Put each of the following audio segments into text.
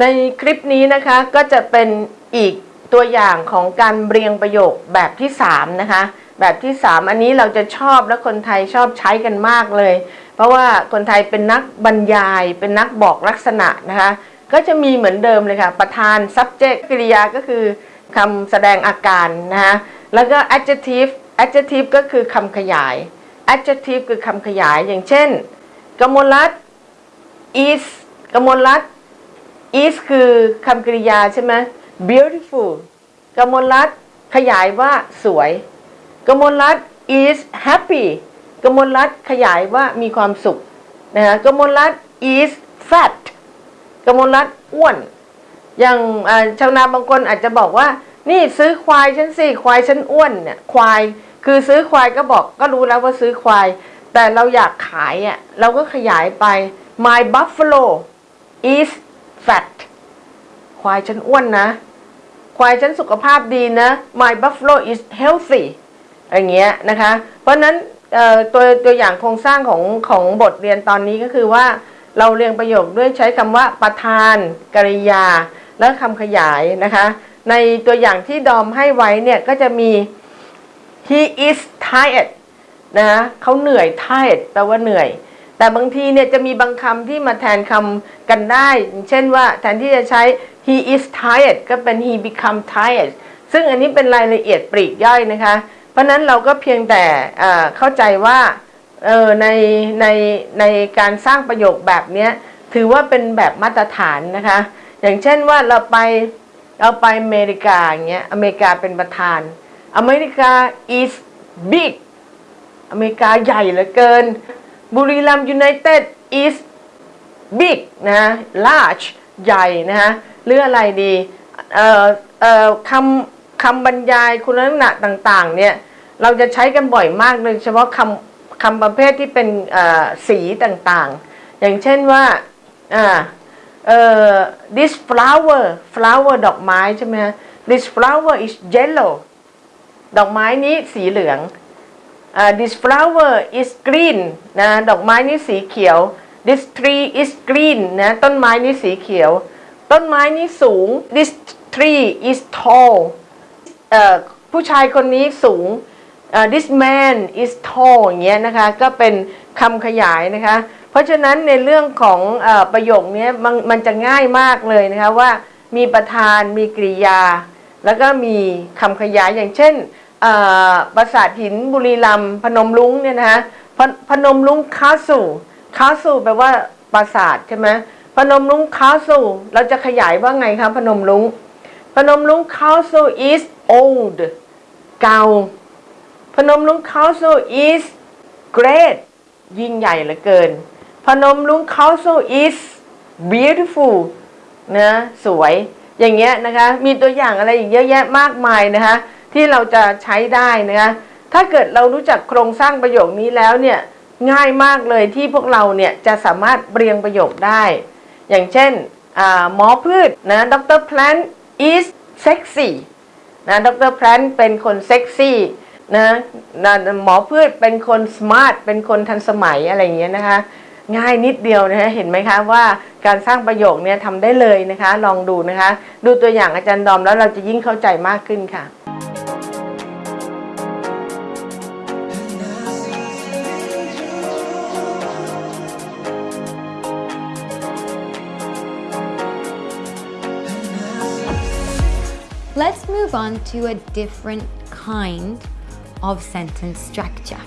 ในคลิปนี้นะคะก็จะเป็นอีกตัวอย่างของการเรียงประโยคแบบที่ 3 นะคะ แบบที่ 3 อันนี้เราจะชอบและคนไทยชอบใช้กันมากเลย เพราะว่าคนไทยเป็นนักบรรยาย เป็นนักบอกลักษณะนะคะ ก็จะมีเหมือนเดิมเลยค่ะ ประธาน subject กริยาก็คือคำแสดงอาการนะคะแล้วก็ adjective adjective ก็คือคำขยาย adjective คือคำขยายอย่างเช่น กมลรัต is กมลรัต is คือคำกริยาใช่ไหม beautiful กมลรัตน์ขยายว่าสวย กมลรัตน์ is happy กมลรัตน์ขยายว่ามีความสุขนะฮะกมลรัตน์ is fat กมลรัตน์อ้วน อย่างชาวนาบางคนอาจจะบอกว่า นี่ซื้อควายฉันสิควายฉันอ้วนเนี่ยควายคือซื้อควายก็บอกก็รู้แล้วว่าซื้อควาย แต่เราอยากขายอะเราก็ขยายไป my buffalo is fat ควายฉันอ้วนนะ ควายฉันสุขภาพดีนะ my buffalo is healthy อย่างเงี้ยนะคะ เพราะนั้นตัวตัวอย่างโครงสร้างของของบทเรียนตอนนี้ก็คือว่าเราเรียงประโยคด้วยใช้คำว่าประธานกริยา และคำขยายนะคะ ในตัวอย่างที่ดอมให้ไว้เนี่ยก็จะมี he is tired นะเขาเหนื่อย tired แปลว่าเหนื่อย แต่บางทีเนี่ยจะมีบางคำที่มาแทนคำกันได้ เช่นว่าแทนที่จะใช้ he is tired ก็เป็น he become tired ซึ่งอันนี้เป็นรายละเอียดปลีกย่อยนะคะ เพราะนั้นเราก็เพียงแต่เข้าใจว่าในในในการสร้างประโยคแบบนี้ถือว่าเป็นแบบมาตรฐานนะคะ อย่างเช่นว่าเราไปเราไปอเมริกาอย่างเงี้ยอเมริกาเป็นประธาน อเมริกา is big อเมริกาใหญ่เหลือเกิน บุรีรัมยูไนเต็ด is big นะ large ใหญ่นะฮะหรืออะไรดีเอ่อเอ่อคำคำบรรยายคุณลักษณะต่างๆเนี่ยเราจะใช้กันบ่อยมากโดยเฉพาะคำคำประเภทที่เป็นสีต่างๆ อย่างเช่นว่าอ่าเอ่อ this flower flower ดอกไม้ใช่ไหมฮะ this flower is yellow ดอกไม้นี้สีเหลือง this flower is green นะดอกไม้นี้สีเขียว this tree is green นะต้นไม้นี้สีเขียว ต้นไม้นี้สูง this tree is tall ผู้ชายคนนี้สูงเอ่อ this man is tall อย่างเงี้ยนะคะ ก็เป็นคำขยายนะคะ เพราะฉะนั้นในเรื่องของอประโยคนี้มันมันจะง่ายมากเลยนะคะว่ามีประธานมีกริยา แล้วก็มีคำขยายอย่างเช่น ปราสาทหินบุรีรัมพนมรุ้งเนี่ยนะคะพนพนมรุ้งคาสูคาสูแปลว่าปราสาทใช่ไหมพนมรุ้งคาสูเราจะขยายว่าไงคะพนมรุ้งพนมรุ้ง castle is old เก่าพนมรุ้ง castle is great ยิ่งใหญ่เหลือเกิน พนมรุ้ง castle is beautiful นะสวยอย่างเงี้ยนะคะ มีตัวอย่างอะไรอีกเยอะแยะมากมายนะคะ ที่เราจะใช้ได้นะคะถ้าเกิดเรารู้จักโครงสร้างประโยคนี้แล้วเนี่ยง่ายมากเลยที่พวกเราเนี่ยจะสามารถเรียงประโยคได้ อย่างเช่นหมอพืชนะดร plant is sexy นะดร plant เป็นคนเซ็กซี่นะนะหมอพืชเป็นคนสมาร์ทเป็นคนทันสมัยอะไรอย่างเงี้ยนะคะ ง่ายนิดเดียวนะคะเห็นไหมคะว่าการสร้างประโยคเนี่ยทำได้เลยนะคะ ลองดูนะคะ ดูตัวอย่างอาจารย์ดอมแล้วเราจะยิ่งเข้าใจมากขึ้นค่ะ Let's move on to a different kind of sentence structure.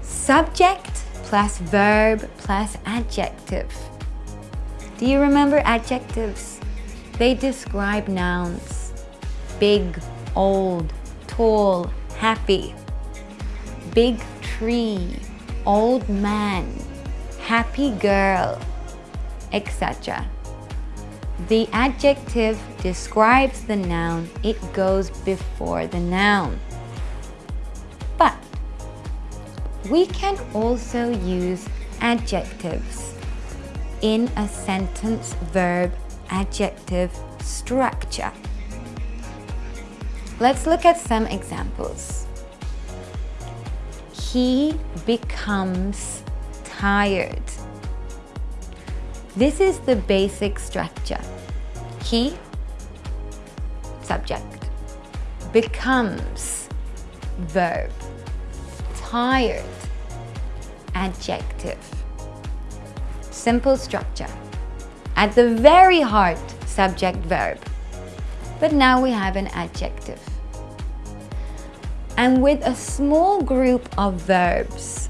Subject plus verb plus adjective. Do you remember adjectives? They describe nouns. Big, old, tall, happy. Big tree, old man, happy girl, etc. The adjective describes the noun, it goes before the noun. But we can also use adjectives in a sentence verb adjective structure. Let's look at some examples. He becomes tired. This is the basic structure. He, subject, becomes, verb, tired, adjective. Simple structure. At the very heart, subject, verb. But now we have an adjective. And with a small group of verbs,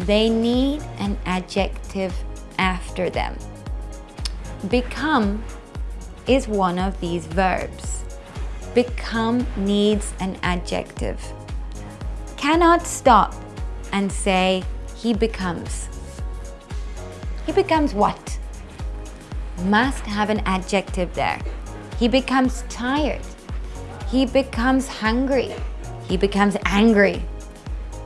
they need an adjective after them. Become is one of these verbs. Become needs an adjective. Cannot stop and say, he becomes. He becomes what? Must have an adjective there. He becomes tired. He becomes hungry. He becomes angry.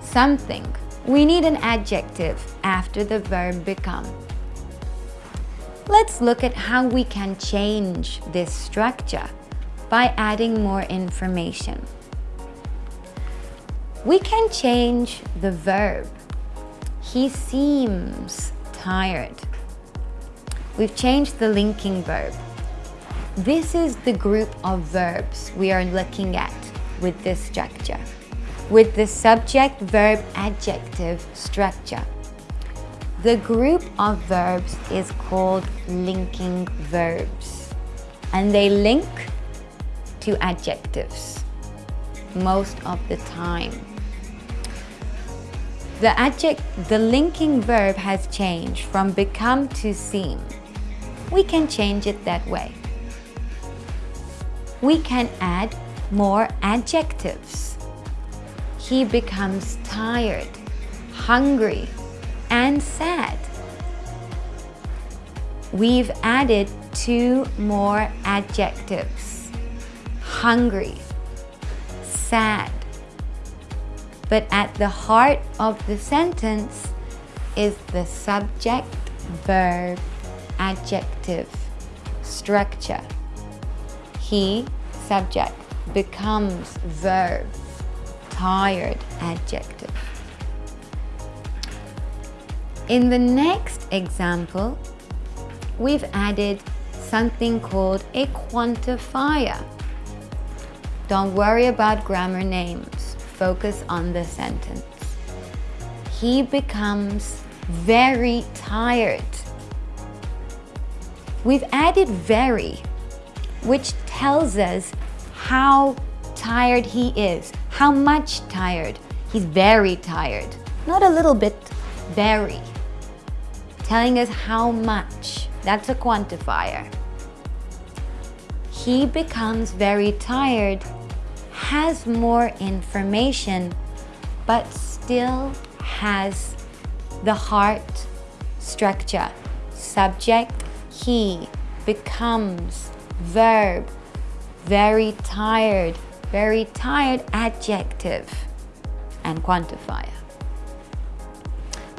Something. We need an adjective after the verb become. Let's look at how we can change this structure by adding more information. We can change the verb. He seems tired. We've changed the linking verb. This is the group of verbs we are looking at with this structure, with the subject, verb, adjective structure. The group of verbs is called linking verbs and they link to adjectives most of the time. The adject, the linking verb has changed from become to seem. We can change it that way. We can add more adjectives. He becomes tired, hungry, and sad. We've added two more adjectives. Hungry, sad. But at the heart of the sentence is the subject, verb, adjective, structure. He, subject, becomes verb, tired, adjective. In the next example, we've added something called a quantifier. Don't worry about grammar names, focus on the sentence. He becomes very tired. We've added very, which tells us how tired he is, how much tired. He's very tired, not a little bit, very. Telling us how much, that's a quantifier. He becomes very tired, has more information, but still has the heart structure. Subject, he, becomes, verb, very tired, very tired adjective and quantifier.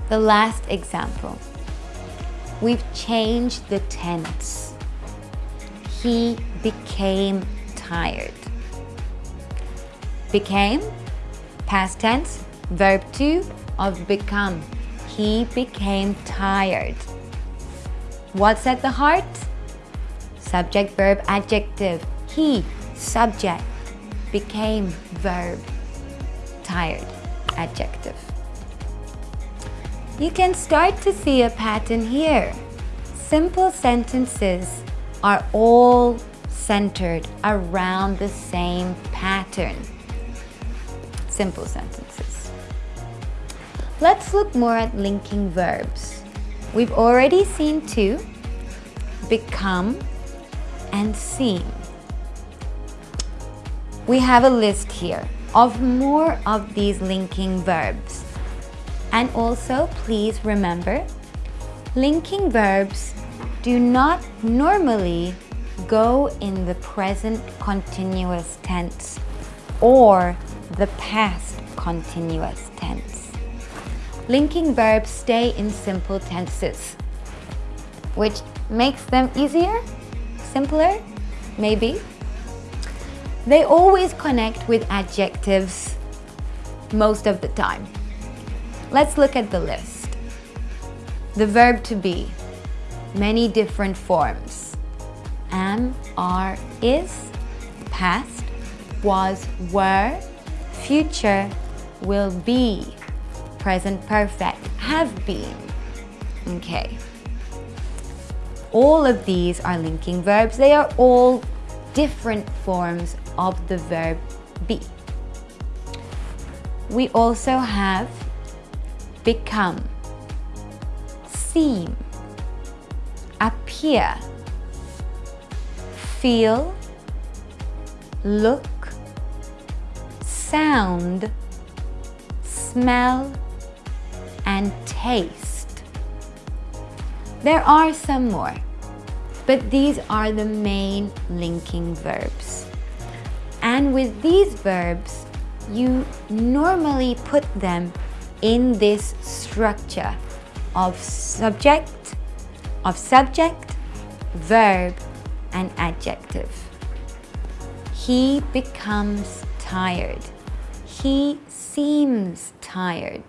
The last example, we've changed the tense. He became tired. Became, past tense, verb 2 of become. He became tired. What's at the heart? Subject, verb, adjective. He, subject, became verb, tired, adjective. You can start to see a pattern here. Simple sentences are all centered around the same pattern. Simple sentences. Let's look more at linking verbs. We've already seen two, become and seem. We have a list here of more of these linking verbs. And also, please remember, linking verbs do not normally go in the present continuous tense or the past continuous tense. Linking verbs stay in simple tenses, which makes them easier, simpler, maybe. They always connect with adjectives most of the time. Let's look at the list. The verb to be. many different forms. Am, are, is, past, was, were, future, will be, present perfect, have been. Okay. All of these are linking verbs. They are all different forms of the verb be. We also have become, seem, appear, feel, look, sound, smell, and taste. There are some more, but these are the main linking verbs. And with these verbs, you normally put them in this structure of subject, of subject, verb, and adjective. He becomes tired. He seems tired.